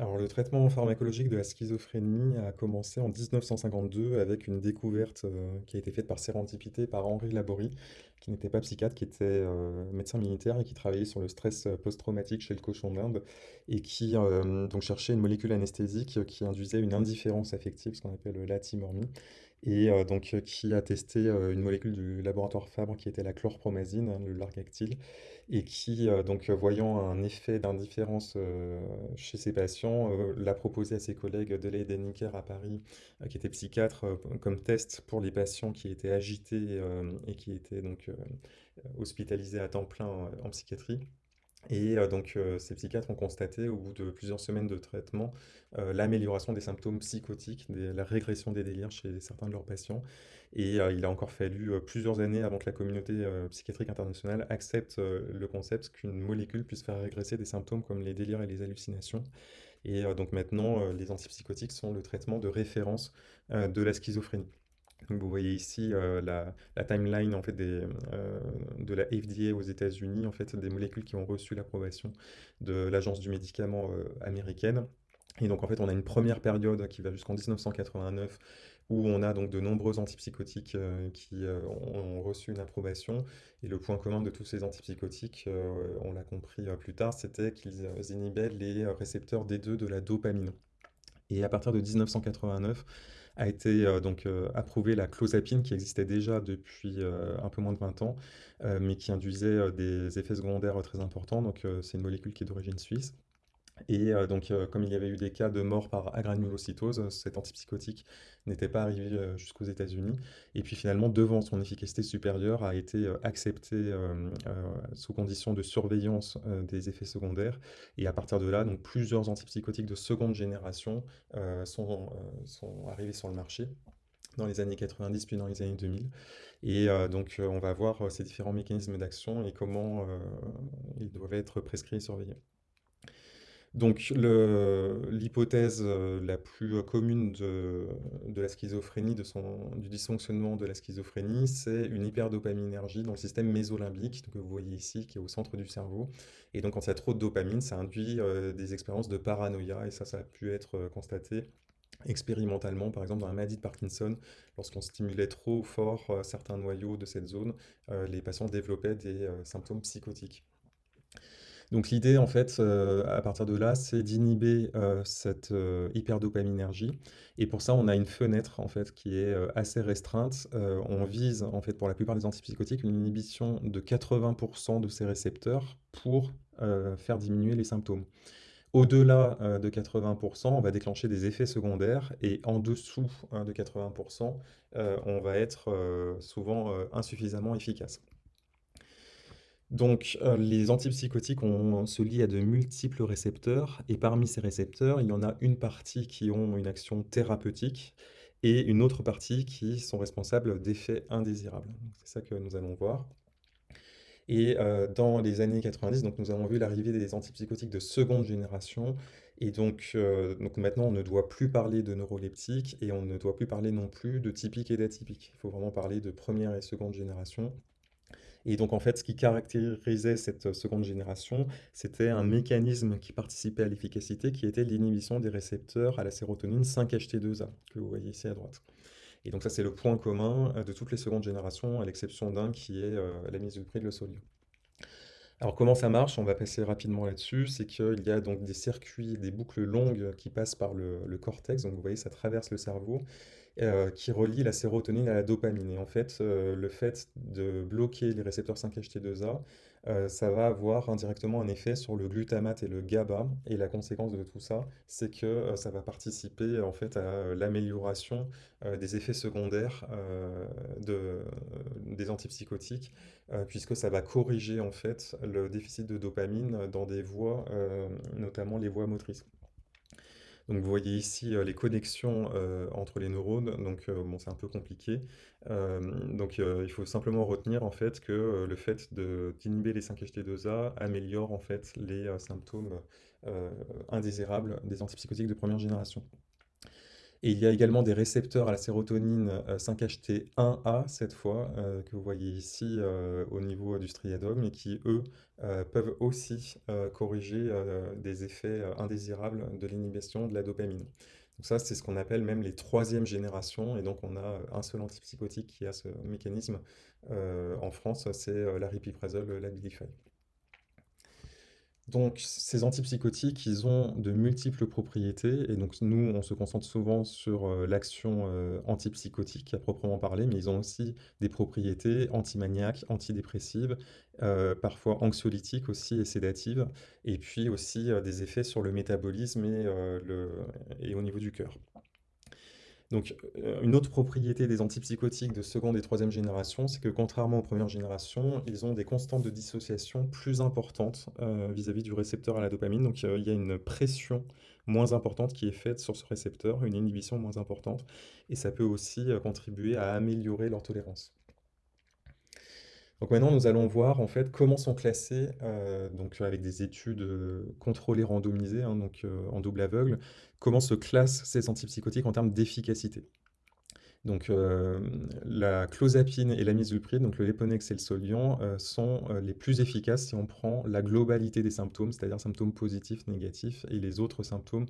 Alors, le traitement pharmacologique de la schizophrénie a commencé en 1952 avec une découverte euh, qui a été faite par sérendipité par Henri Laborie, qui n'était pas psychiatre, qui était euh, médecin militaire et qui travaillait sur le stress euh, post-traumatique chez le cochon d'Inde et qui donc cherchait une molécule anesthésique qui induisait une indifférence affective, ce qu'on appelle l'atimormie, et donc qui a testé une molécule du laboratoire Fabre qui était la chlorpromazine, le Largactil, et qui, donc, voyant un effet d'indifférence chez ses patients, l'a proposé à ses collègues de Dennecker à Paris, qui était psychiatre, comme test pour les patients qui étaient agités et qui étaient donc hospitalisés à temps plein en psychiatrie. Et donc, ces psychiatres ont constaté, au bout de plusieurs semaines de traitement, l'amélioration des symptômes psychotiques, la régression des délires chez certains de leurs patients. Et il a encore fallu plusieurs années avant que la communauté psychiatrique internationale accepte le concept qu'une molécule puisse faire régresser des symptômes comme les délires et les hallucinations. Et donc maintenant, les antipsychotiques sont le traitement de référence de la schizophrénie. Vous voyez ici euh, la, timeline en fait euh, de la FDA aux États-Unis, en fait des molécules qui ont reçu l'approbation de l'Agence du médicament euh, américaine. Et donc en fait on a une première période qui va jusqu'en 1989 où on a donc de nombreux antipsychotiques qui ont, reçu une approbation. Et le point commun de tous ces antipsychotiques, on l'a compris plus tard, c'était qu'ils inhibaient les récepteurs D2 de la dopamine. Et à partir de 1989, a été euh, donc euh, approuvée la clozapine qui existait déjà depuis euh, un peu moins de 20 ans, mais qui induisait des effets secondaires très importants. Donc c'est une molécule qui est d'origine suisse. Et euh, donc, euh, comme il y avait eu des cas de mort par agranulocytose, cet antipsychotique n'était pas arrivé euh, jusqu'aux États-Unis. Et puis finalement, devant son efficacité supérieure, a été accepté sous condition de surveillance des effets secondaires. Et à partir de là, donc plusieurs antipsychotiques de seconde génération sont, arrivés sur le marché dans les années 90 puis dans les années 2000. Et donc, on va voir ces différents mécanismes d'action et comment ils doivent être prescrits et surveillés. Donc l'hypothèse, heu, la plus, heu, commune de la schizophrénie, du dysfonctionnement de la schizophrénie, c'est une hyperdopaminergie dans le système mésolimbique, que vous voyez ici, qui est au centre du cerveau. Et donc quand il y a trop de dopamine, ça induit, heu, des expériences de paranoïa et ça, ça a pu être, constaté expérimentalement, par exemple dans la maladie de Parkinson, lorsqu'on stimulait trop fort, certains noyaux de cette zone, les patients développaient des, symptômes psychotiques. Donc l'idée, en fait, heu, à partir de là, c'est d'inhiber, heu, cette, heu, hyperdopaminergie et pour ça, on a une fenêtre, en fait, qui est, assez restreinte. On vise, en fait, pour la plupart des antipsychotiques, une inhibition de 80% de ces récepteurs pour, faire diminuer les symptômes. Au-delà, de 80% on va déclencher des effets secondaires et en dessous, hein, de 80 heu, on va être, souvent, insuffisamment efficace. Donc, heu, les antipsychotiques se lient à de multiples récepteurs et parmi ces récepteurs, il y en a une partie qui ont une action thérapeutique et une autre partie qui sont responsables d'effets indésirables. C'est ça que nous allons voir et heu, dans les années 90, donc nous avons vu l'arrivée des antipsychotiques de seconde génération et donc heu, donc maintenant on ne doit plus parler de neuroleptiques et on ne doit plus parler non plus de typiques et d'atypiques. Il faut vraiment parler de première et seconde génération et donc, en fait, ce qui caractérisait cette seconde génération, c'était un mécanisme qui participait à l'efficacité, qui était l'inhibition des récepteurs à la sérotonine 5-HT2A, que vous voyez ici à droite. Et donc ça, c'est le point commun euh, de toutes les secondes générations, à l'exception d'un qui est euh, la mise de solio. Alors comment ça marche? On va passer rapidement là-dessus. C'est qu'il y a donc des circuits, des boucles longues qui passent par le, le cortex. Donc vous voyez, ça traverse le cerveau euh, qui relie la sérotonine à la dopamine. Et en fait, euh, le fait de bloquer les récepteurs 5-HT2A, euh, ça va avoir indirectement un effet sur le glutamate et le GABA. Et la conséquence de tout ça, c'est que ça va participer en fait à l'amélioration des effets secondaires de, des antipsychotiques, puisque ça va corriger en fait le déficit de dopamine dans des voies, notamment les voies motrices. Donc vous voyez ici euh, les connexions euh, entre les neurones, donc euh, bon, c'est un peu compliqué. Donc il faut simplement retenir en fait que le fait d'inhiber les 5-HT2A améliore en fait les symptômes indésirables des antipsychotiques de première génération. Et il y a également des récepteurs à la sérotonine euh, 5-HT1A, cette fois, euh, que vous voyez ici euh, au niveau du striatum, et qui, eux, euh, peuvent aussi euh, corriger euh, des effets euh, indésirables de l'inhibition de la dopamine. Donc ça, c'est ce qu'on appelle même les troisième générations, et donc on a euh, un seul antipsychotique qui a ce mécanisme euh, en France, c'est euh, l'aripiprazole, l'Abilify. Donc, ces antipsychotiques, ils ont de multiples propriétés, et donc nous, on se concentre souvent sur euh, l'action euh, antipsychotique à proprement parler, mais ils ont aussi des propriétés antimaniaques, antidépressives, euh, parfois anxiolytiques aussi et sédatives, et puis aussi des effets sur le métabolisme et, le, et au niveau du cœur. Donc, euh, une autre propriété des antipsychotiques de seconde et troisième génération, c'est que contrairement aux premières générations, ils ont des constantes de dissociation plus importantes euh, vis-à-vis du récepteur à la dopamine. Donc, euh, il y a une pression moins importante qui est faite sur ce récepteur, une inhibition moins importante, et ça peut aussi contribuer à améliorer leur tolérance. Donc maintenant, nous allons voir en fait comment sont classés, euh, donc avec des études euh, contrôlées randomisées, hein, donc euh, en double aveugle, comment se classent ces antipsychotiques en termes d'efficacité. Donc la clozapine et la misulpride, donc le Leponex et le Soliant, sont les plus efficaces si on prend la globalité des symptômes, c'est-à-dire symptômes positifs, négatifs, et les autres symptômes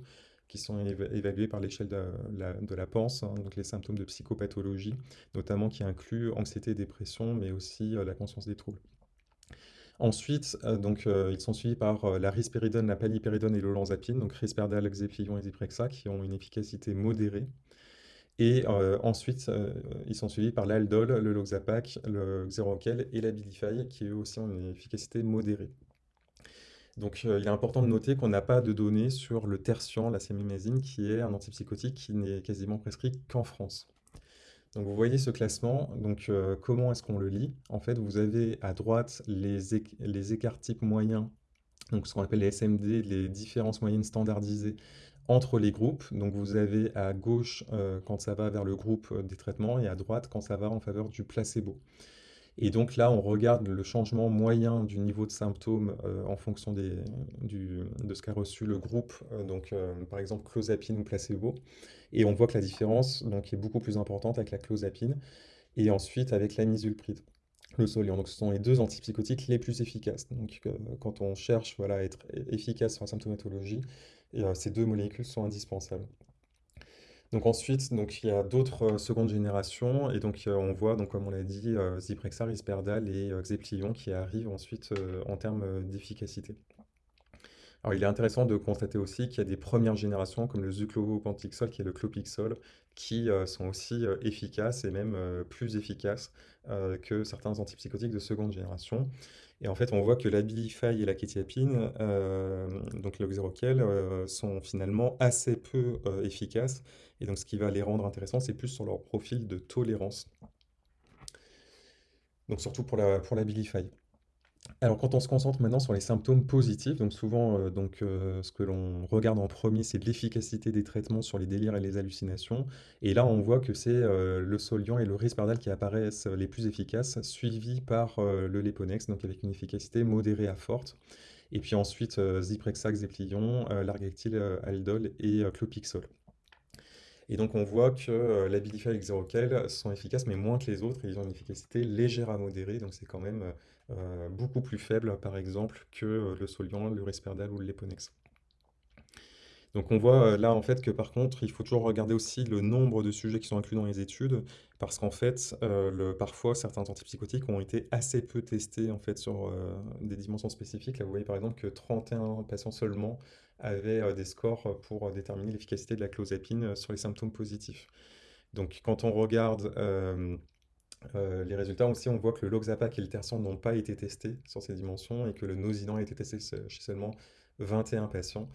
qui sont éva- évalués par l'échelle de la, PANSS, hein, donc les symptômes de psychopathologie, notamment qui incluent anxiété, dépression, mais aussi euh, la conscience des troubles. Ensuite, euh, euh, ils sont suivis par la risperidone, la paliperidone et l'olanzapine, donc risperdal, Xeplion et Zyprexa, qui ont une efficacité modérée. Et ensuite, ils sont suivis par l'aldol, le Loxapac, le Xeroquel et la Bilify, qui eux aussi ont une efficacité modérée. Donc, euh, il est important de noter qu'on n'a pas de données sur le tertian, la sémimazine, qui est un antipsychotique qui n'est quasiment prescrit qu'en France. Donc, vous voyez ce classement. Donc, euh, comment est-ce qu'on le lit? En fait, vous avez à droite les, éc- les écarts types moyens, donc ce qu'on appelle les SMD, les différences moyennes standardisées entre les groupes. Donc, vous avez à gauche euh, quand ça va vers le groupe des traitements et à droite quand ça va en faveur du placebo. Et donc là, on regarde le changement moyen du niveau de symptômes euh, en fonction de ce qu'a reçu le groupe, euh, donc euh, par exemple clozapine ou placebo. Et on voit que la différence donc, est beaucoup plus importante avec la clozapine et ensuite avec la misulpride, le Soliant. Donc ce sont les deux antipsychotiques les plus efficaces. Donc quand on cherche voilà, à être efficace sur la symptomatologie, ces deux molécules sont indispensables. Donc ensuite, donc il y a d'autres euh, secondes générations et donc euh, on voit donc comme on l'a dit euh, Zyprexa, Risperdal et Xeplion qui arrivent ensuite en termes d'efficacité. Alors il est intéressant de constater aussi qu'il y a des premières générations comme le Zuclopentixol qui est le Clopixol qui euh, sont aussi euh, efficaces et même euh, plus efficaces que certains antipsychotiques de seconde génération. Et en fait, on voit que l'Abilify et la kétiapine, euh, donc euh, sont finalement assez peu efficaces. Et donc, ce qui va les rendre intéressants, c'est plus sur leur profil de tolérance. Donc, surtout pour la, pour l'Abilify. Alors, quand on se concentre maintenant sur les symptômes positifs, donc souvent, euh, donc, euh, ce que l'on regarde en premier, c'est l'efficacité des traitements sur les délires et les hallucinations. Et là, on voit que c'est euh, le Soliant et le Risperdal qui apparaissent les plus efficaces, suivis par le Leponex, donc avec une efficacité modérée à forte. Et puis ensuite, Zyprexa, Xeplion, euh, Largactil, Aldol et Clopixol. Et donc on voit que euh, et sont efficaces, mais moins que les autres, ils ont une efficacité légère à modérée, donc c'est quand même euh, beaucoup plus faible, par exemple, que euh, le Soliant, le Risperdal ou le. Donc on voit euh, là en fait que par contre, il faut toujours regarder aussi le nombre de sujets qui sont inclus dans les études, parce qu'en fait, parfois certains antipsychotiques ont été assez peu testés en fait sur des dimensions spécifiques. Là, vous voyez par exemple que 31 patients seulement avaient des scores pour déterminer l'efficacité de la clozapine sur les symptômes positifs. Donc quand on regarde euh, les résultats aussi, on voit que le Loxapac et le Tersan n'ont pas été testés sur ces dimensions et que le Nosidan a été testé chez seulement 21 patients.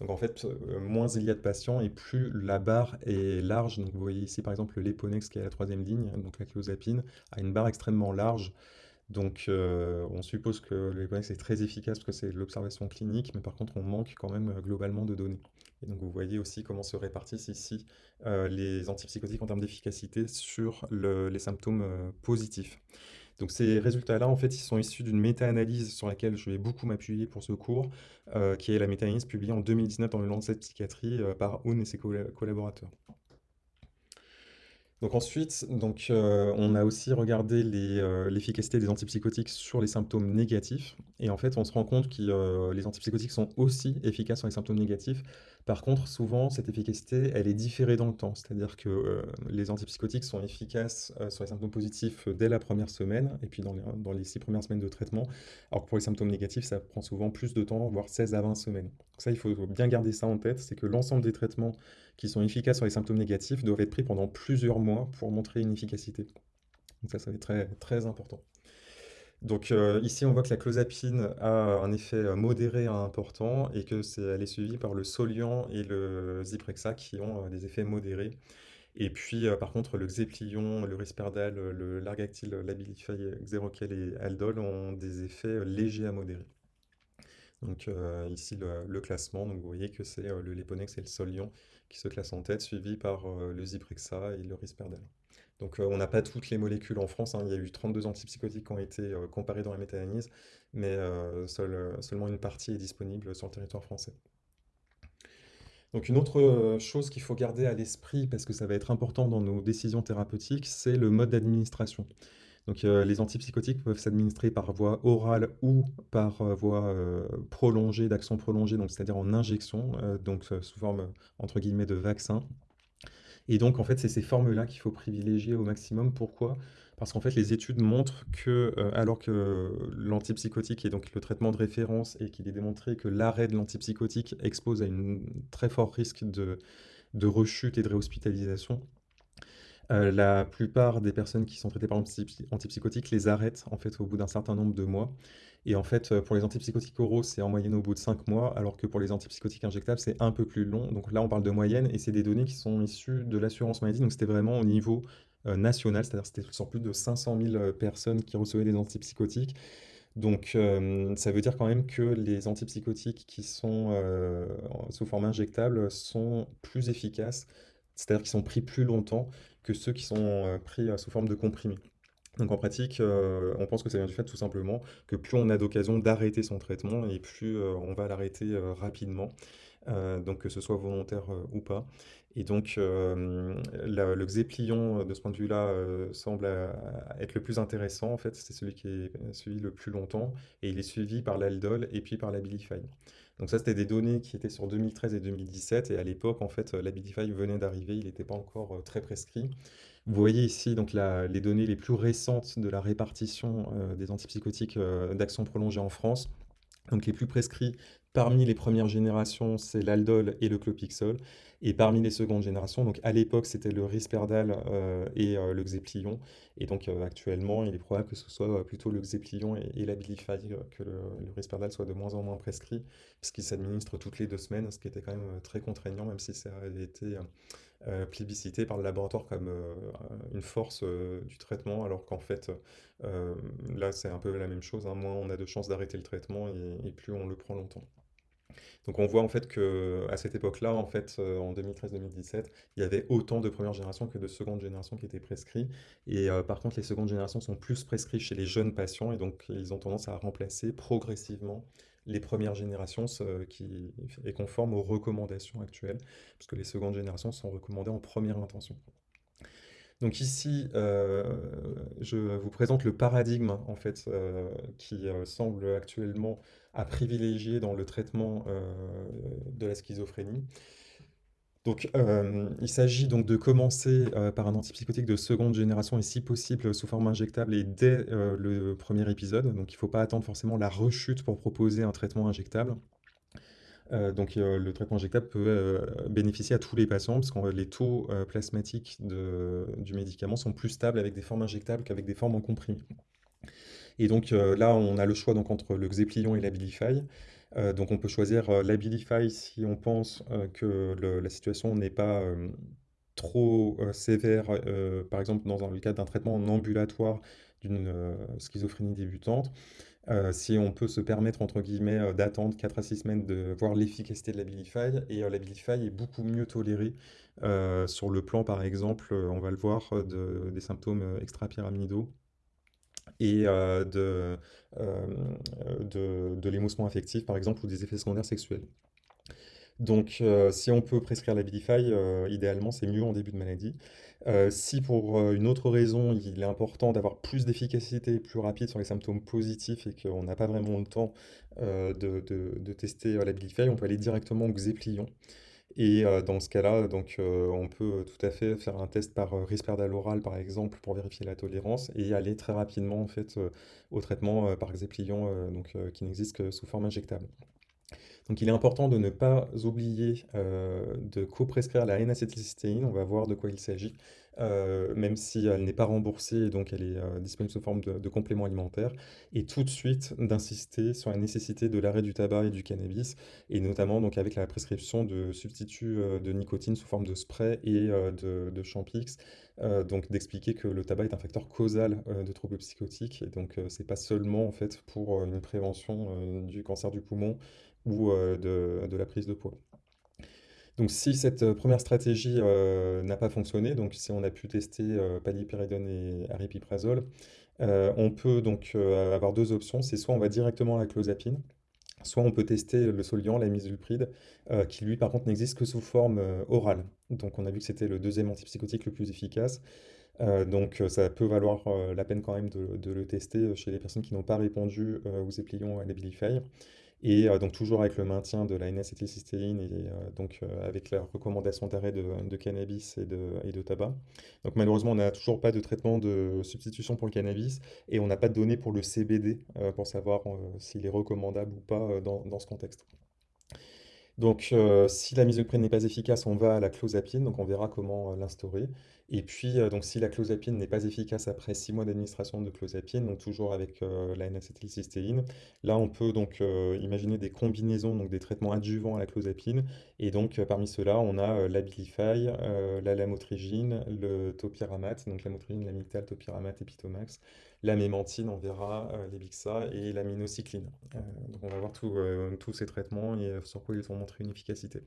Donc en fait, euh, moins il y a de patients et plus la barre est large. Donc vous voyez ici par exemple le Leponex qui est à la troisième ligne, donc la clozapine, a une barre extrêmement large. Donc euh, on suppose que le Leponex est très efficace parce que c'est l'observation clinique, mais par contre on manque quand même euh, globalement de données. Et donc vous voyez aussi comment se répartissent ici euh, les antipsychotiques en termes d'efficacité sur le- les symptômes positifs. Donc ces résultats-là, en fait, ils sont issus d'une méta-analyse sur laquelle je vais beaucoup m'appuyer pour ce cours, qui est la méta-analyse publiée en 2019 dans le Lancet Psychiatrie par Oun et ses colla- collaborateurs. Donc ensuite, heu, on a aussi regardé heu, l'efficacité des antipsychotiques sur les symptômes négatifs et en fait, on se rend compte que, heu, les antipsychotiques sont aussi efficaces sur les symptômes négatifs. Par contre, souvent, cette efficacité, elle est différée dans le temps. C'est-à-dire que, heu, les antipsychotiques sont efficaces, heu, sur les symptômes positifs, heu, dès la première semaine et puis dans les dans les 6 premières semaines de traitement, alors que pour les symptômes négatifs, ça prend souvent plus de temps, voire 16 à 20 semaines. Donc ça, il faut bien garder ça en tête, c'est que l'ensemble des traitements qui sont efficaces sur les symptômes négatifs doivent être pris pendant plusieurs mois pour montrer une efficacité. Donc ça, ça va très important. Donc euh, ici, on voit que la clozapine a un effet euh, modéré à important et que c'est, elle est suivie par le Soliant et le Zyprexa qui ont euh, des effets modérés. Et puis, par contre, le Xéplion, le Risperdal, le Largactil, l'Abilify, Xeroquel et Aldol ont des effets légers à modérés. Donc ici, le, classement, donc vous voyez que c'est le Leponex et le Soliant qui se classent en tête, suivi par le Zyprexa et le Risperdal. Donc on n'a pas toutes les molécules en France, hein. il y a eu 32 antipsychotiques qui ont été comparés dans la méta-analyse, mais seulement une partie est disponible sur le territoire français. Donc une autre chose qu'il faut garder à l'esprit, parce que ça va être important dans nos décisions thérapeutiques, c'est le mode d'administration. Donc les antipsychotiques peuvent s'administrer par voie orale ou par voie prolongée, d'action prolongée, c'est-à-dire en injection, donc sous forme entre guillemets de vaccin. Et donc, en fait, c'est ces formes-là qu'il faut privilégier au maximum. Pourquoi? Parce qu'en fait, les études montrent que, euh, alors que l'antipsychotique est donc le traitement de référence et qu'il est démontré que l'arrêt de l'antipsychotique expose à un très fort risque de, de rechute et de réhospitalisation, euh, la plupart des personnes qui sont traitées par antipsychotiques les arrêtent en fait au bout d'un certain nombre de mois. Et en fait, pour les antipsychotiques oraux, c'est en moyenne au bout de 5 mois, alors que pour les antipsychotiques injectables, c'est un peu plus long. Donc là, on parle de moyenne, et c'est des données qui sont issues de l'assurance maladie, donc c'était vraiment au niveau euh, national, c'est-à-dire c'était sur plus de 500 000 euh, personnes qui recevaient des antipsychotiques. Donc euh, ça veut dire quand même que les antipsychotiques qui sont sous forme injectable sont plus efficaces, c'est-à-dire qu'ils sont pris plus longtemps que ceux qui sont pris sous forme de comprimés. Donc en pratique, euh, on pense que ça vient du fait tout simplement que plus on a d'occasion d'arrêter son traitement et plus euh, on va l'arrêter euh, rapidement, donc que ce soit volontaire ou pas. Et donc le Xéplion, de ce point de vue-là, semble être le plus intéressant en fait, c'est celui qui est suivi le plus longtemps et il est suivi par l'Aldol et puis par l'Abilify. Donc ça, c'était des données qui étaient sur 2013 et 2017 et à l'époque, en fait, l'Abilify venait d'arriver, il n'était pas encore très prescrit. Vous voyez ici donc les données les plus récentes de la répartition euh, des antipsychotiques euh, d'action prolongée en France. Donc les plus prescrits parmi les premières générations, c'est l'aldol et le clopixol. Et parmi les secondes générations, donc à l'époque, c'était le risperdal euh, et le xéplion. Et donc actuellement, il est probable que ce soit plutôt le xéplion et, et l'abilify, que le, risperdal soit de moins en moins prescrit, puisqu'il s'administre toutes les deux semaines, ce qui était quand même très contraignant, même si ça avait été euh, plébiscité par le laboratoire comme euh, une force euh, du traitement, alors qu'en fait, là, c'est un peu la même chose. Hein. Moins on a de chances d'arrêter le traitement et, plus on le prend longtemps. Donc on voit en fait que à cette époque-là, en fait, en 2013-2017, il y avait autant de première génération que de seconde génération qui étaient prescrits. Et par contre, les secondes générations sont plus prescrits chez les jeunes patients et donc ils ont tendance à remplacer progressivement les premières générations qui est conforme aux recommandations actuelles, puisque les secondes générations sont recommandées en première intention. Donc ici, euh, je vous présente le paradigme en fait euh, qui euh, semble actuellement à privilégier dans le traitement de la schizophrénie. Donc, euh, il s'agit donc de commencer euh, par un antipsychotique de seconde génération et si possible sous forme injectable et dès euh, le premier épisode. Donc, il ne faut pas attendre forcément la rechute pour proposer un traitement injectable. donc, le traitement injectable peut bénéficier à tous les patients parce que les taux plasmatiques du médicament sont plus stables avec des formes injectables qu'avec des formes en comprimé. Et donc là, on a le choix donc, entre le Xéplion et l'Abilify. Euh, donc on peut choisir euh, l'Abilify si on pense euh, que la situation n'est pas trop sévère, par exemple dans le cadre d'un traitement en ambulatoire d'une schizophrénie débutante. si on peut se permettre, entre guillemets, d'attendre 4 à 6 semaines de voir l'efficacité de l'Abilify, et l'Abilify est beaucoup mieux toléré sur le plan, par exemple, on va le voir, des symptômes extrapyramidaux et euh, de, euh, de, de l'émoussement affectif, par exemple, ou des effets secondaires sexuels. Donc, heu, si on peut prescrire l'Abilify, heu, idéalement, c'est mieux en début de maladie. Si pour, une autre raison, il est important d'avoir plus d'efficacité, plus rapide sur les symptômes positifs et qu'on n'a pas vraiment le temps, de de de tester, heu, l'Abilify, on peut aller directement au Xéplion et dans ce cas-là, on peut tout à fait faire un test par, Risperdal oral, par exemple, pour vérifier la tolérance et aller très rapidement, en fait, au traitement, par Xéplion, qui n'existe que sous forme injectable. Donc il est important de ne pas oublier euh, de co-prescrire la N-acétylcystéine, on va voir de quoi il s'agit, euh, même si elle n'est pas remboursée et donc elle est euh, disponible sous forme de, complément alimentaire, et tout de suite d'insister sur la nécessité de l'arrêt du tabac et du cannabis, et notamment donc avec la prescription de substituts de nicotine sous forme de spray et de, de Champix, donc d'expliquer que le tabac est un facteur causal de troubles psychotiques, et donc c'est pas seulement en fait pour une prévention du cancer du poumon, ou euh, de, la prise de poids. Donc si cette euh, première stratégie euh, n'a pas fonctionné, donc si on a pu tester palipéridone et aripiprazole, on peut donc avoir deux options. C'est soit on va directement à la clozapine, soit on peut tester le Soliant, la misulpride, euh, qui lui par contre n'existe que sous forme orale. Donc on a vu que c'était le deuxième antipsychotique le plus efficace. Donc ça peut valoir la peine quand même de, le tester chez les personnes qui n'ont pas répondu aux éplions à l'Abilify. Et euh, donc toujours avec le maintien de la N-acétylcystéine et euh, donc euh, avec la recommandation d'arrêt de, cannabis et de, et de tabac. Donc malheureusement, on n'a toujours pas de traitement de substitution pour le cannabis et on n'a pas de données pour le CBD pour savoir s'il est recommandable ou pas dans, dans ce contexte. Donc, si la misoprène n'est pas efficace, on va à la clozapine, donc on verra comment l'instaurer. Et puis, euh, donc, si la clozapine n'est pas efficace après 6 mois d'administration de clozapine, donc toujours avec euh, la N-acétylcystéine, là, on peut donc euh, imaginer des combinaisons, donc des traitements adjuvants à la clozapine. Et donc, parmi ceux-là, on a l'Abilify, euh, la lamotrigine, le topiramate, donc lamotrigine, topiramate et Pitomax, la mémantine, on verra, les et la minocycline. Donc, on va voir tous ces traitements et sur quoi ils ont montré une efficacité.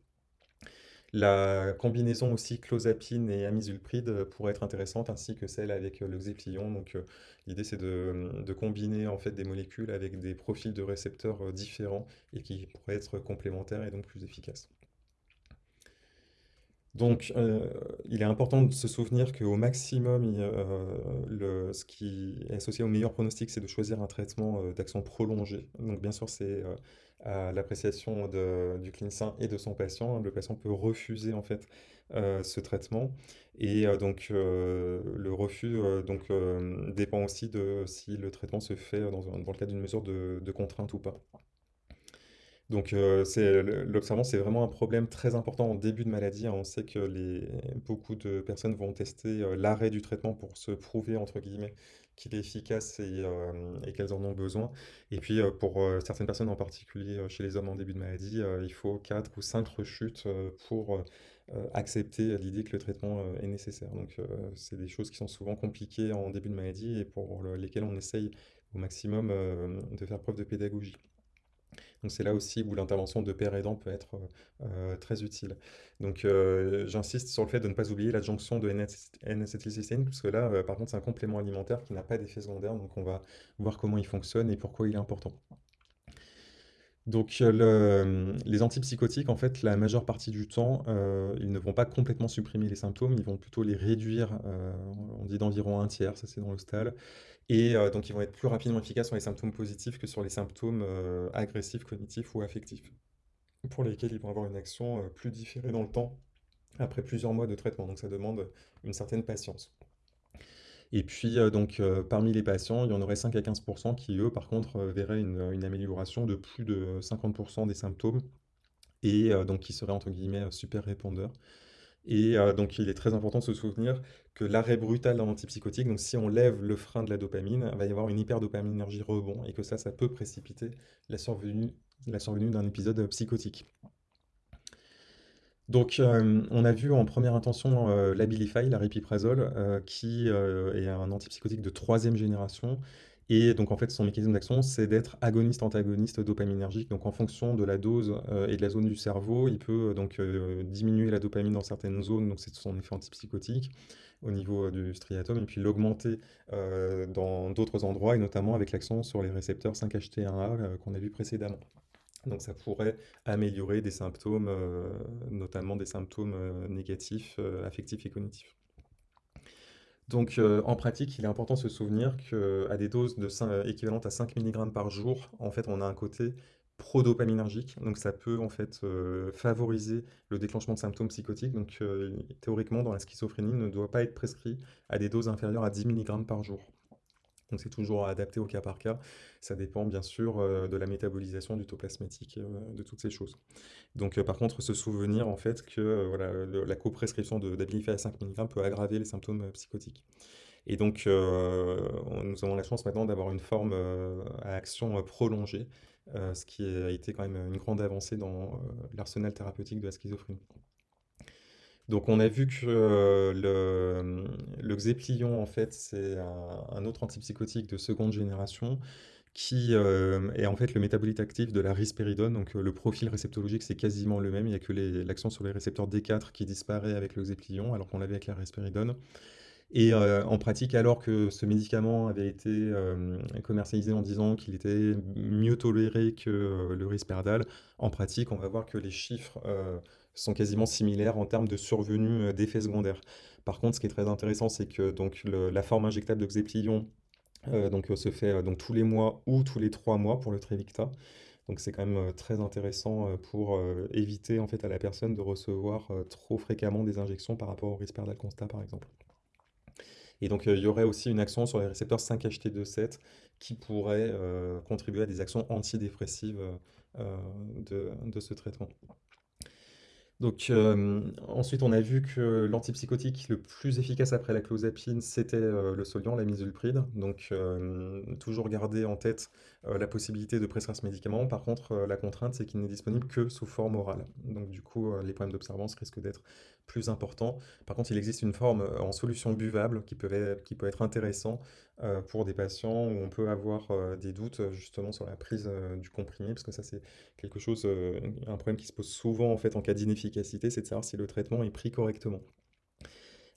La combinaison aussi clozapine et amisulpride euh, pourrait être intéressante, ainsi que celle avec euh, le Xéplion. Euh, l'idée c'est de, combiner en fait des molécules avec des profils de récepteurs différents et qui pourraient être complémentaires et donc plus efficaces. Donc, il est important de se souvenir qu'au maximum, ce qui est associé au meilleur pronostic, c'est de choisir un traitement euh, d'action prolongée. Donc, bien sûr, c'est à l'appréciation du clinicien et de son patient. Le patient peut refuser en fait euh, ce traitement, et euh, donc euh, le refus donc dépend aussi de si le traitement se fait dans, le cadre d'une mesure de contrainte ou pas. Donc, l'observance, c'est vraiment un problème très important en début de maladie. hein. On sait que beaucoup de personnes vont tester l'arrêt du traitement pour se prouver, entre guillemets, qu'il est efficace et, euh, et qu'elles en ont besoin. Et puis, euh, pour euh, certaines personnes, en particulier chez les hommes en début de maladie, il faut 4 ou 5 rechutes pour accepter l'idée que le traitement est nécessaire. Donc, c'est des choses qui sont souvent compliquées en début de maladie et pour le- lesquelles on essaye au maximum de faire preuve de pédagogie. Donc c'est là aussi où l'intervention de père aidant peut être euh, très utile. Donc euh, j'insiste sur le fait de ne pas oublier l'adjonction de N-acétylcystéine, parce là, euh, par contre, c'est un complément alimentaire qui n'a pas d'effet secondaire, donc on va voir comment il fonctionne et pourquoi il est important. Donc, euh, le- les antipsychotiques, en fait, la majeure partie du temps, euh, ils ne vont pas complètement supprimer les symptômes, ils vont plutôt les réduire, euh, on dit d'environ un tiers, ça c'est dans stade, et euh, donc ils vont être plus rapidement efficaces sur les symptômes positifs que sur les symptômes euh, agressifs, cognitifs ou affectifs, pour lesquels ils vont avoir une action euh, plus différée dans le temps, après plusieurs mois de traitement, donc ça demande une certaine patience. Et puis, euh, donc, euh, parmi les patients, il y en aurait 5 à 15% qui, eux, par contre, euh, verraient une, amélioration de plus de 50% des symptômes et donc qui seraient, entre guillemets, super répondeurs. Et donc, il est très important de se souvenir que l'arrêt brutal d'un antipsychotique, donc si on lève le frein de la dopamine, il va y avoir une hyperdopaminergie rebond et que ça, ça peut précipiter la survenue, la survenue d'un épisode psychotique. Donc, euh, on a vu en première intention euh, l'Abilify, l'aripiprazole, euh, qui est un antipsychotique de troisième génération. Et donc, en fait, son mécanisme d'action, c'est d'être agoniste-antagoniste dopaminergique. Donc, en fonction de la dose et de la zone du cerveau, il peut donc diminuer la dopamine dans certaines zones, donc c'est son effet antipsychotique au niveau du striatum, et puis l'augmenter dans d'autres endroits, et notamment avec l'accent sur les récepteurs 5-HT1A euh, qu'on a vu précédemment. Donc ça pourrait améliorer des symptômes, heu, notamment des symptômes, heu, négatifs, heu, affectifs et cognitifs. Donc, en pratique, il est important de se souvenir qu'à des doses équivalentes à 5 milligrammes par jour, en fait, on a un côté prodopaminergique, donc ça peut, en fait, favoriser le déclenchement de symptômes psychotiques. Donc, théoriquement, dans la schizophrénie, ne doit pas être prescrit à des doses inférieures à 10 milligrammes par jour. Donc c'est toujours adapté au cas par cas. Ça dépend bien sûr, heu, de la métabolisation du taux plasmatique, heu, de toutes ces choses. Donc, heu, par contre, se souvenir en fait que, voilà, le la coprescription d'Abilify à 5 milligrammes peut aggraver les symptômes, psychotiques. Et donc, nous avons la chance maintenant d'avoir une forme, à action, prolongée, ce qui a été quand même une grande avancée dans, l'arsenal thérapeutique de la schizophrénie. Donc on a vu que, heu, le, le Xéplion en fait, c'est un autre antipsychotique de seconde génération qui, hem, est en fait le métabolite actif de la risperidone. Donc, heu, le profil réceptologique, c'est quasiment le même. Il y a que l'action sur les récepteurs D4 qui disparaît avec le Xéplion, alors qu'on l'avait avec la risperidone. Et en pratique, alors que ce médicament avait été, commercialisé en disant qu'il était mieux toléré que, le Risperdal, en pratique, on va voir que les chiffres, sont quasiment similaires en termes de survenue, heu, d'effets secondaires. Par contre, ce qui est très intéressant, c'est que la forme injectable de Xéplion, heu, donc, heu, se fait, donc tous les mois ou tous les 3 mois pour le Trevicta. Donc c'est quand même, très intéressant, pour, éviter en fait à la personne de recevoir, trop fréquemment des injections par rapport au Risperdal Consta, par exemple. Et donc, il y aurait aussi une action sur les récepteurs 5-HT2/7 qui pourrait, contribuer à des actions antidépressives, de ce traitement. Donc, hem, ensuite, on a vu que l'antipsychotique le plus efficace après la clozapine, c'était, heu, le Soliant, la misulpride. Donc, hem, toujours garder en tête, la possibilité de prescrire ce médicament. Par contre, la contrainte, c'est qu'il n'est disponible que sous forme orale. Donc du coup, les problèmes d'observance risquent d'être plus importants. Par contre, il existe une forme, heu, en solution buvable qui peut être qui heu, pour des patients où on peut avoir, heu, des doutes, justement sur la prise, du comprimé. Parce que ça, c'est quelque chose, un problème qui se pose souvent en fait en cas d'inefficacité, c'est de savoir si le traitement est pris correctement.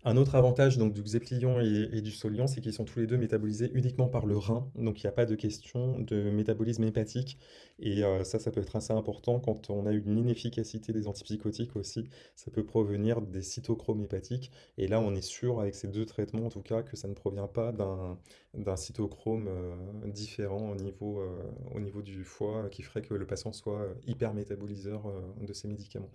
Un autre avantage donc du Xéplion et du Soliant, c'est qu'ils sont tous les 2 métabolisés uniquement par le rein, donc il y a pas de question de métabolisme hépatique et heu, ça, ça peut être assez important quand on a une inefficacité des antipsychotiques aussi. Ça peut provenir des cytochromes hépatiques et là, on est sûr avec ces 2 traitements en tout cas que ça ne provient pas d'un cytochrome, heu, différent au niveau, heu, au niveau du foie qui ferait que le patient soit, heu, hypermétaboliseur, heu, de ces médicaments.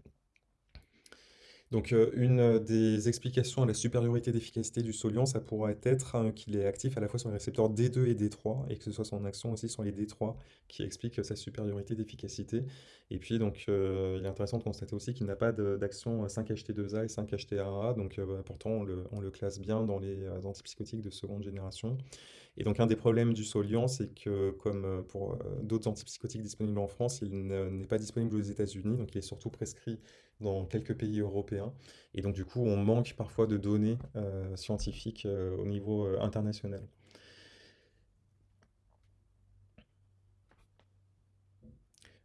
Donc, heu, une, des explications à la supériorité d'efficacité du Soliant, ça pourrait être, hein, qu'il est actif à la fois sur les récepteurs D2 et D3 et que ce soit son action aussi sur les D3 qui explique, sa supériorité d'efficacité. Et puis donc, heu, il est intéressant de constater aussi qu'il n'a pas d'action 5-HT2A et 5-HT1A donc, bah, pourtant on le classe bien dans les, antipsychotiques de seconde génération. Et donc un des problèmes du Soliant, c'est que comme, pour, d'autres antipsychotiques disponibles en France, il ne n'est pas disponible aux États-Unis, donc il est surtout prescrit dans quelques pays européens et donc du coup, on manque parfois de données, heu, scientifiques, heu, au niveau, heu, international.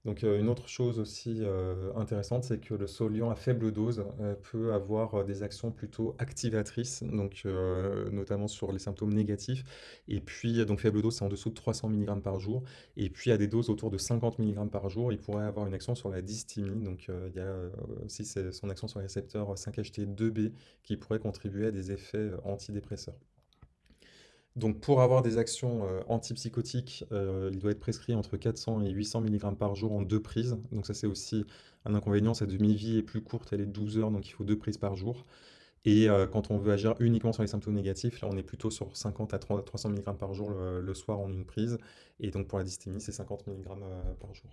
Donc, heu, une autre chose aussi, heu, intéressante, c'est que le Soliant à faible dose, heu, peut avoir, des actions plutôt activatrices, donc, notamment sur les symptômes négatifs. Et puis, donc faible dose, c'est en dessous de 300 milligrammes par jour. Et puis à des doses autour de 50 milligrammes par jour, il pourrait avoir une action sur la dysthymie, donc, il y a, aussi son action sur les récepteurs 5-HT2B qui pourrait contribuer à des effets, antidépresseurs. Donc pour avoir des actions, heu, antipsychotiques, heu, il doit être prescrit entre 400 et 800 milligrammes par jour en 2 prises. Donc ça, c'est aussi un inconvénient, sa demi-vie est plus courte, elle est de 12 heures, donc il faut 2 prises par jour. Et heu, quand on veut agir uniquement sur les symptômes négatifs, là, on est plutôt sur 50 à 300 milligrammes par jour le soir en une prise. Et donc pour la dysthymie, c'est 50 milligrammes, heu, par jour.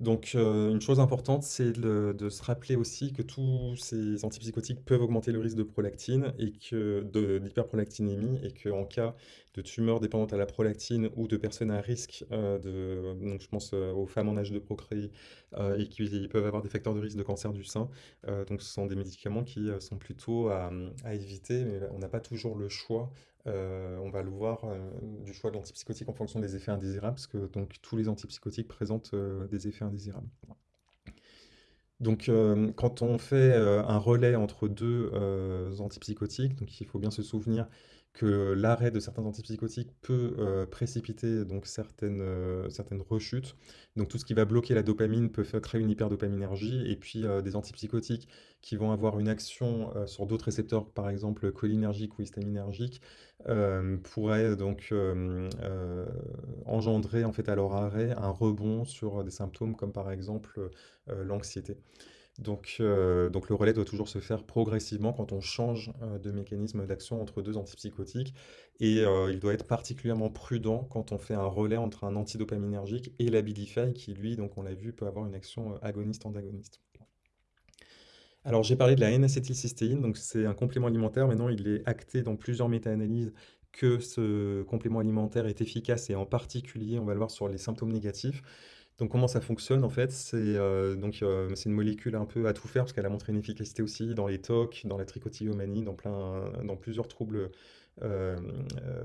Donc, heu, une chose importante, c'est de se rappeler aussi que tous ces antipsychotiques peuvent augmenter le risque de prolactine et que de d'hyperprolactinémie et qu'en cas de tumeur dépendante à la prolactine ou de personnes à risque, heu, de donc je pense, heu, aux femmes en âge de procréer, et qui peuvent avoir des facteurs de risque de cancer du sein. Donc ce sont des médicaments qui, sont plutôt à éviter, mais on n'a pas toujours le choix. Heu, on va le voir, heu, du choix de l'antipsychotique en fonction des effets indésirables, parce que donc tous les antipsychotiques présentent, heu, des effets indésirables. Donc, quand on fait, un relais entre 2 heu, antipsychotiques, donc il faut bien se souvenir que l'arrêt de certains antipsychotiques peut, heu, précipiter donc certaines, heu, certaines rechutes. Donc tout ce qui va bloquer la dopamine peut créer une hyperdopaminergie et puis, heu, des antipsychotiques qui vont avoir une action, sur d'autres récepteurs, par exemple cholinergiques ou histaminergiques, pourraient donc, engendrer en fait à leur arrêt un rebond sur des symptômes comme par exemple, l'anxiété. Donc, heu, donc le relais doit toujours se faire progressivement quand on change, heu, de mécanisme d'action entre 2 antipsychotiques et heu, il doit être particulièrement prudent quand on fait un relais entre un antidopaminergique et l'Abilify qui lui, donc on l'a vu, peut avoir une action, agoniste-antagoniste. Alors j'ai parlé de la N-acétylcystéine, donc c'est un complément alimentaire. Maintenant, il est acté dans plusieurs méta-analyses que ce complément alimentaire est efficace et en particulier, on va le voir sur les symptômes négatifs. Donc comment ça fonctionne en fait? C'est euh, euh, c'est une molécule un peu à tout faire parce qu'elle a montré une efficacité aussi dans les TOC, dans la trichotillomanie, dans plein, dans plusieurs troubles euh,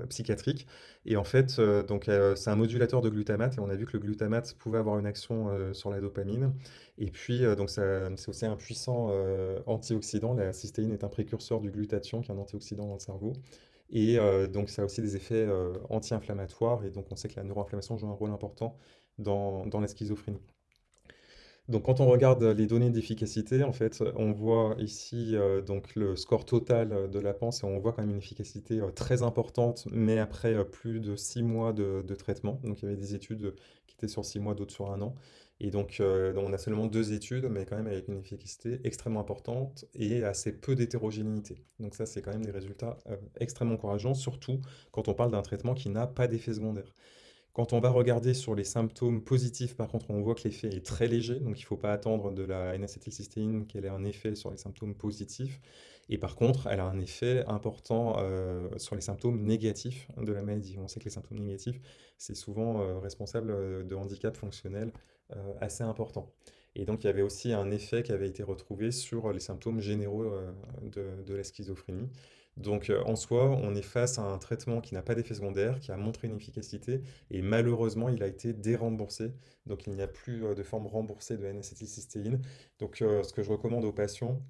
psychiatriques. Et en fait, donc c'est un modulateur de glutamate et on a vu que le glutamate pouvait avoir une action sur la dopamine. Et puis donc c'est aussi un puissant antioxydant. La cystéine est un précurseur du glutathion, qui est un antioxydant dans le cerveau. Et donc ça a aussi des effets anti-inflammatoires. Et donc on sait que la neuroinflammation joue un rôle important dans, la schizophrénie. Donc quand on regarde les données d'efficacité, en fait, on voit ici euh, donc le score total euh, de la PANSS et on voit quand même une efficacité euh, très importante, mais après plus de 6 mois de, traitement. Donc il y avait des études qui étaient sur 6 mois, d'autres sur un an. Et donc, on a seulement deux études, mais quand même avec une efficacité extrêmement importante et assez peu d'hétérogénéité. Donc ça, c'est quand même des résultats extrêmement encourageants, surtout quand on parle d'un traitement qui n'a pas d'effet secondaire. Quand on va regarder sur les symptômes positifs, par contre, on voit que l'effet est très léger, donc il ne faut pas attendre de la N-acétylcystéine qu'elle ait un effet sur les symptômes positifs. Et par contre, elle a un effet important euh, sur les symptômes négatifs de la maladie. On sait que les symptômes négatifs, c'est souvent euh, responsable euh, de handicaps fonctionnels assez importants. Et donc, il y avait aussi un effet qui avait été retrouvé sur les symptômes généraux de la schizophrénie. Donc, euh, en soi, on est face à un traitement qui n'a pas d'effet secondaire, qui a montré une efficacité, et malheureusement, il a été déremboursé. Donc, il n'y a plus euh, de forme remboursée de N-acétylcystéine. Donc, euh, ce que je recommande aux patients,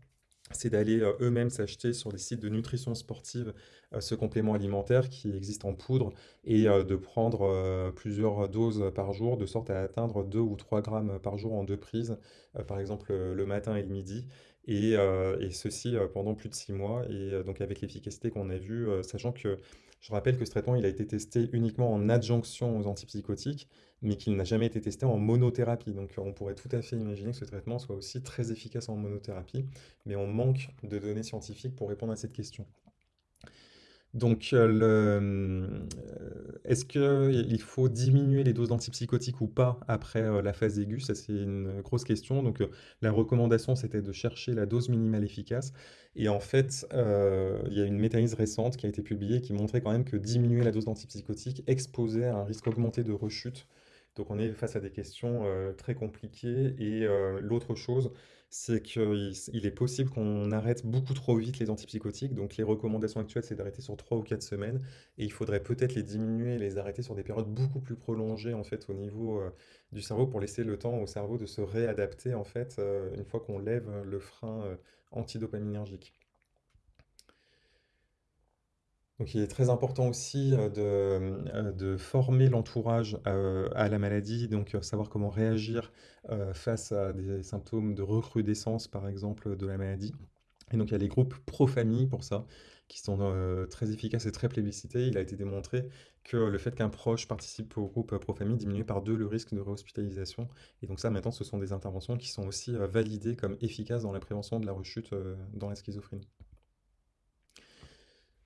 c'est d'aller eux-mêmes s'acheter sur des sites de nutrition sportive ce complément alimentaire qui existe en poudre et de prendre plusieurs doses par jour de sorte à atteindre 2 ou 3 grammes par jour en deux prises, par exemple le matin et le midi, et, euh, et ceci euh, pendant plus de 6 mois, et euh, donc avec l'efficacité qu'on a vue, sachant que je rappelle que ce traitement il a été testé uniquement en adjonction aux antipsychotiques, mais qu'il n'a jamais été testé en monothérapie. Donc on pourrait tout à fait imaginer que ce traitement soit aussi très efficace en monothérapie, mais on manque de données scientifiques pour répondre à cette question. Donc, euh, euh, est-ce qu'il faut diminuer les doses d'antipsychotiques ou pas après euh, la phase aiguë? Ça, c'est une grosse question. Donc, la recommandation, c'était de chercher la dose minimale efficace. Et en fait, il y a une méta-analyse récente qui a été publiée qui montrait quand même que diminuer la dose d'antipsychotiques exposait à un risque augmenté de rechute. Donc, on est face à des questions très compliquées. Et l'autre chose, c'est qu'il il est possible qu'on arrête beaucoup trop vite les antipsychotiques. Donc les recommandations actuelles, c'est d'arrêter sur 3 ou 4 semaines. Et il faudrait peut-être les diminuer, les arrêter sur des périodes beaucoup plus prolongées en fait au niveau du cerveau pour laisser le temps au cerveau de se réadapter en fait une fois qu'on lève le frein antidopaminergique. Donc il est très important aussi euh, de, euh, de former l'entourage euh, à la maladie, donc savoir comment réagir face à des symptômes de recrudescence, par exemple, de la maladie. Et donc il y a les groupes pro-famille pour ça, qui sont très efficaces et très plébiscités. Il a été démontré que le fait qu'un proche participe au groupe pro-famille diminuait par deux le risque de réhospitalisation. Et donc ça, maintenant, ce sont des interventions qui sont aussi validées comme efficaces dans la prévention de la rechute dans la schizophrénie.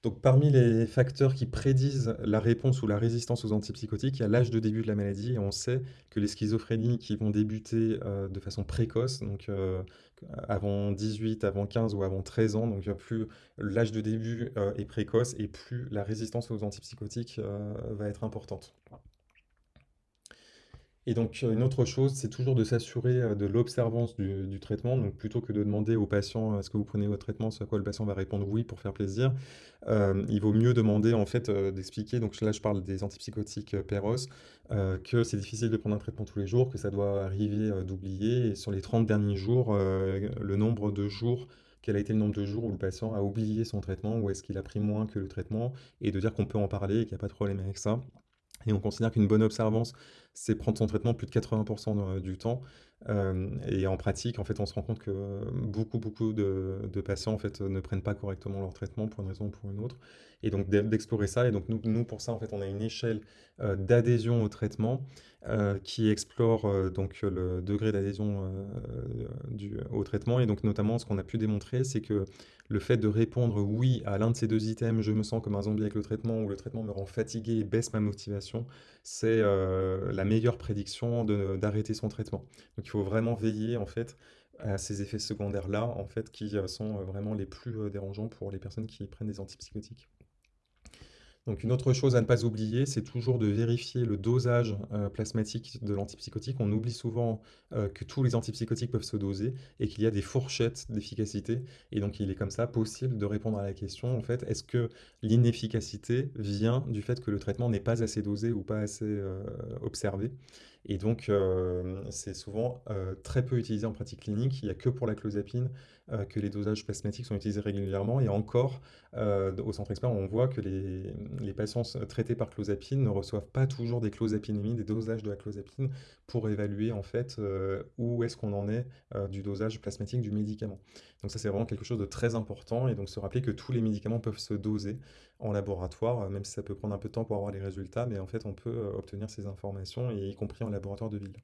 Donc, parmi les facteurs qui prédisent la réponse ou la résistance aux antipsychotiques, il y a l'âge de début de la maladie on sait que les schizophrénies qui vont débuter euh, de façon précoce, donc euh, avant 18, avant 15 ou avant 13 ans, donc plus l'âge de début euh, est précoce et plus la résistance aux antipsychotiques va être importante. Et donc, euh, une autre chose, c'est toujours de s'assurer euh, de l'observance du, traitement. Donc, plutôt que de demander au patient est-ce que vous prenez votre traitement, ce à quoi le patient va répondre oui pour faire plaisir, euh, il vaut mieux demander en fait euh, d'expliquer. Donc là, je parle des antipsychotiques euh, euh, que c'est difficile de prendre un traitement tous les jours, que ça doit arriver euh, d'oublier. Et sur les 30 derniers jours, euh, le nombre de jours quel a été le nombre de jours où le patient a oublié son traitement ou est-ce qu'il a pris moins que le traitement et de dire qu'on peut en parler et qu'il n'y a pas de problème avec ça. Et on considère qu'une bonne observance, c'est prendre son traitement plus de 80% du temps. Euh, et en pratique, en fait, on se rend compte que beaucoup, beaucoup de, patients ne prennent pas correctement leur traitement pour une raison ou pour une autre. Et donc d'explorer ça. Et donc nous, pour ça, en fait, on a une échelle euh, d'adhésion au traitement euh, qui explore euh, donc le degré d'adhésion au traitement. Et donc notamment, ce qu'on a pu démontrer, c'est que le fait de répondre oui à l'un de ces deux items, je me sens comme un zombie avec le traitement, ou le traitement me rend fatigué et baisse ma motivation, c'est la meilleure prédiction d'arrêter son traitement. Donc il faut vraiment veiller en fait à ces effets secondaires-là, en fait, qui sont vraiment les plus dérangeants pour les personnes qui prennent des antipsychotiques. Donc une autre chose à ne pas oublier, c'est toujours de vérifier le dosage euh, plasmatique de l'antipsychotique. On oublie souvent euh, que tous les antipsychotiques peuvent se doser et qu'il y a des fourchettes d'efficacité. Et donc il est comme ça possible de répondre à la question, en fait, est-ce que l'inefficacité vient du fait que le traitement n'est pas assez dosé ou pas assez euh, observé? Et donc, c'est souvent très peu utilisé en pratique clinique. Il n'y a que pour la clozapine que les dosages plasmatiques sont utilisés régulièrement. Et encore, au centre expert, on voit que les, les, patients traités par clozapine ne reçoivent pas toujours des clozapinémies, des dosages de la clozapine, pour évaluer en fait où est-ce qu'on en est du dosage plasmatique du médicament. Donc ça, c'est vraiment quelque chose de très important. Et donc se rappeler que tous les médicaments peuvent se doser en laboratoire, même si ça peut prendre un peu de temps pour avoir les résultats, mais en fait, on peut obtenir ces informations, y compris en laboratoire de ville.